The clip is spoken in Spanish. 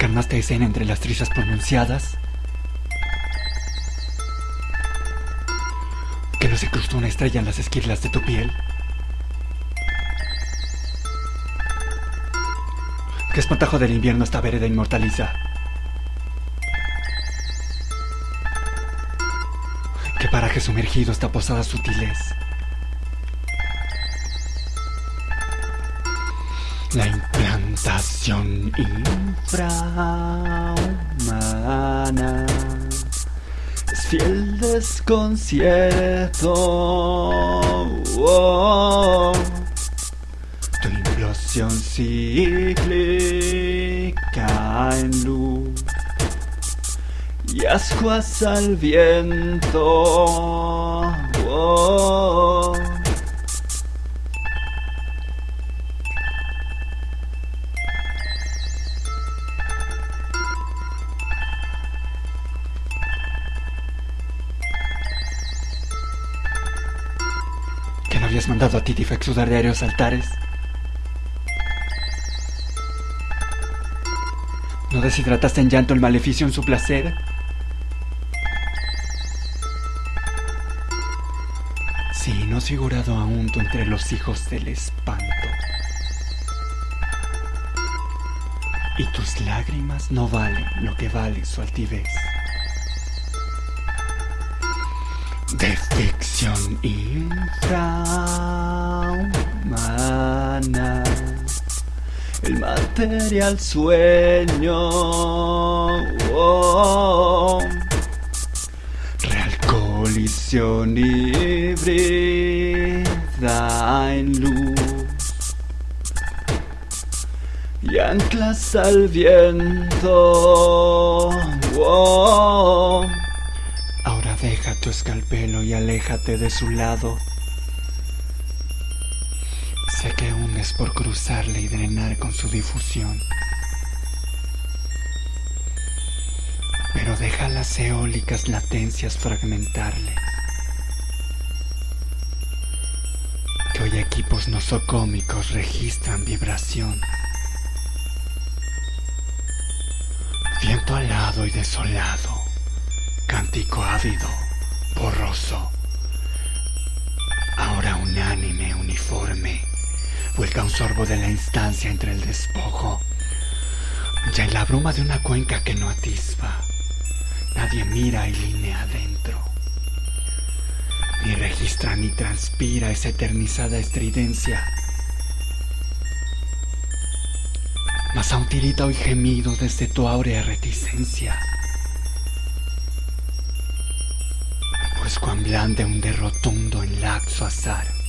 encarnaste escena entre las trizas pronunciadas? ¿Que no se cruzó una estrella en las esquirlas de tu piel? ¿Qué espantajo del invierno esta vereda inmortaliza? ¿Qué paraje sumergido esta posada sutiles? La implantación infrahumana es fiel desconcierto. Oh, tu implosión cíclica en luz y ascuas al viento. Habías mandado a Titi exudar de aéreos altares? ¿No deshidrataste en llanto el maleficio en su placer? Sí, no has figurado aún tú entre los hijos del espanto. Y tus lágrimas no valen lo que vale su altivez. De ficción infrahumana el material sueño. oh. Real colisión híbrida en luz. Y anclas al viento. oh. Deja tu escalpelo y aléjate de su lado. Sé que hundes por cruzarle y drenar con su difusión. Pero deja las eólicas latencias fragmentarle. Que hoy equipos nosocómicos registran vibración. Viento alado y desolado, cántico ávido, borroso. Ahora unánime, uniforme vuelca un sorbo de la instancia entre el despojo. Ya en la bruma de una cuenca que no atisba, nadie mira y línea adentro. Ni registra ni transpira esa eternizada estridencia. Mas aún tirita hoy gemido desde tu áurea reticencia. Cuán un derrotundo en laxo azar